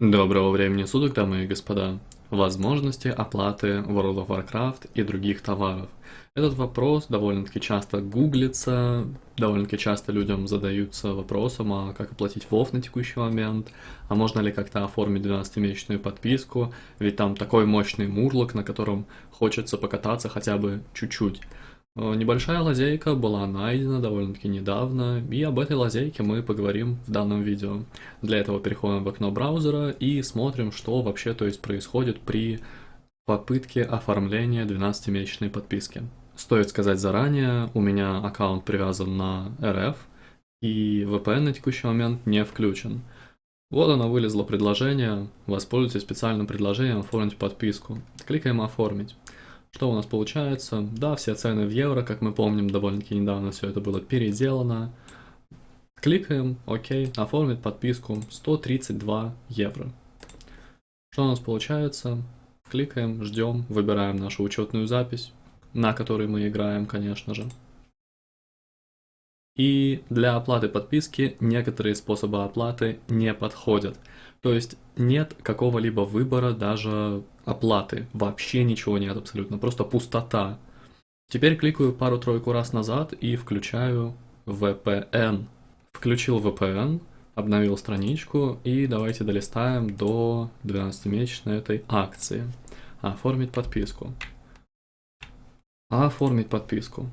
Доброго времени суток, дамы и господа. Возможности оплаты World of Warcraft и других товаров. Этот вопрос довольно-таки часто гуглится, довольно-таки часто людям задаются вопросом, а как оплатить WoW на текущий момент, а можно ли как-то оформить 12-месячную подписку, ведь там такой мощный мурлок, на котором хочется покататься хотя бы чуть-чуть. Э, небольшая лазейка была найдена довольно-таки недавно, и об этой лазейке мы поговорим в данном видео. Для этого переходим в окно браузера и смотрим, что вообще то есть происходит при попытке оформления 12-месячной подписки. Стоит сказать заранее, у меня аккаунт привязан на РФ, и VPN на текущий момент не включен. Вот оно вылезло предложение, воспользуйтесь специальным предложением оформить подписку. Кликаем «Оформить». Что у нас получается? Да, все цены в евро, как мы помним, довольно-таки недавно все это было переделано. Кликаем, окей, оформить подписку 132 евро. Что у нас получается? Кликаем, ждем, выбираем нашу учетную запись, на которой мы играем, конечно же. И для оплаты подписки некоторые способы оплаты не подходят. То есть нет какого-либо выбора даже оплаты. Вообще ничего нет абсолютно, просто пустота. Теперь кликаю пару-тройку раз назад и включаю VPN. Включил VPN, обновил страничку и давайте долистаем до 12-месячной этой акции. Оформить подписку. Оформить подписку.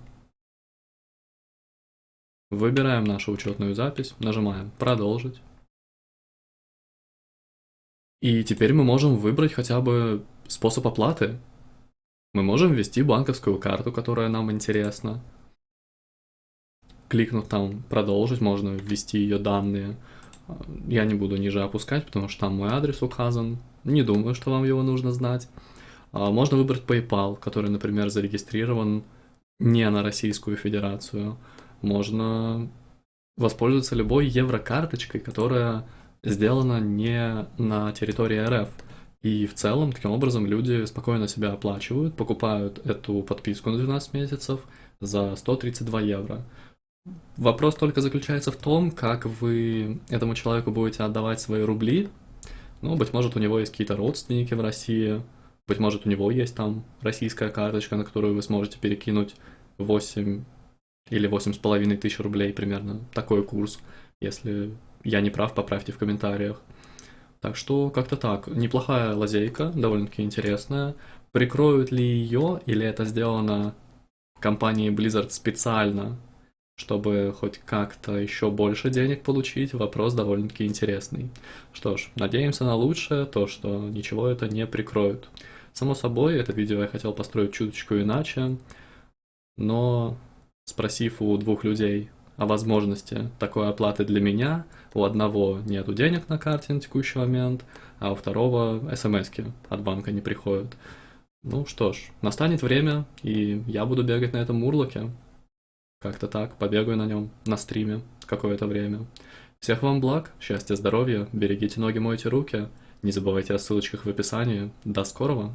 Выбираем нашу учетную запись, нажимаем «Продолжить». И теперь мы можем выбрать хотя бы способ оплаты. Мы можем ввести банковскую карту, которая нам интересна. Кликнув там «Продолжить», можно ввести ее данные. Я не буду ниже опускать, потому что там мой адрес указан. Не думаю, что вам его нужно знать. А, можно выбрать PayPal, который, например, зарегистрирован не на Российскую Федерацию. Можно воспользоваться любой еврокарточкой, которая сделана не на территории РФ. И в целом, таким образом, люди спокойно себя оплачивают, покупают эту подписку на 12 месяцев за 132 евро. Вопрос только заключается в том, как вы этому человеку будете отдавать свои рубли. Ну, быть может, у него есть какие-то родственники в России, быть может, у него есть там российская карточка, на которую вы сможете перекинуть 8 или 8,5 тысяч рублей примерно. Такой курс, если я не прав, поправьте в комментариях. Так что как-то так. Неплохая лазейка, довольно-таки интересная. Прикроют ли ее, или это сделано компанией Blizzard специально, чтобы хоть как-то еще больше денег получить, вопрос довольно-таки интересный. Что ж, надеемся на лучшее, то, что ничего это не прикроют. Само собой, это видео я хотел построить чуточку иначе, но спросив у двух людей, о возможности такой оплаты для меня. У одного нету денег на карте на текущий момент, а у второго смс от банка не приходят. Ну что ж, настанет время, и я буду бегать на этом мурлоке. Как-то так, побегаю на нем на стриме какое-то время. Всех вам благ, счастья, здоровья, берегите ноги, мойте руки. Не забывайте о ссылочках в описании. До скорого!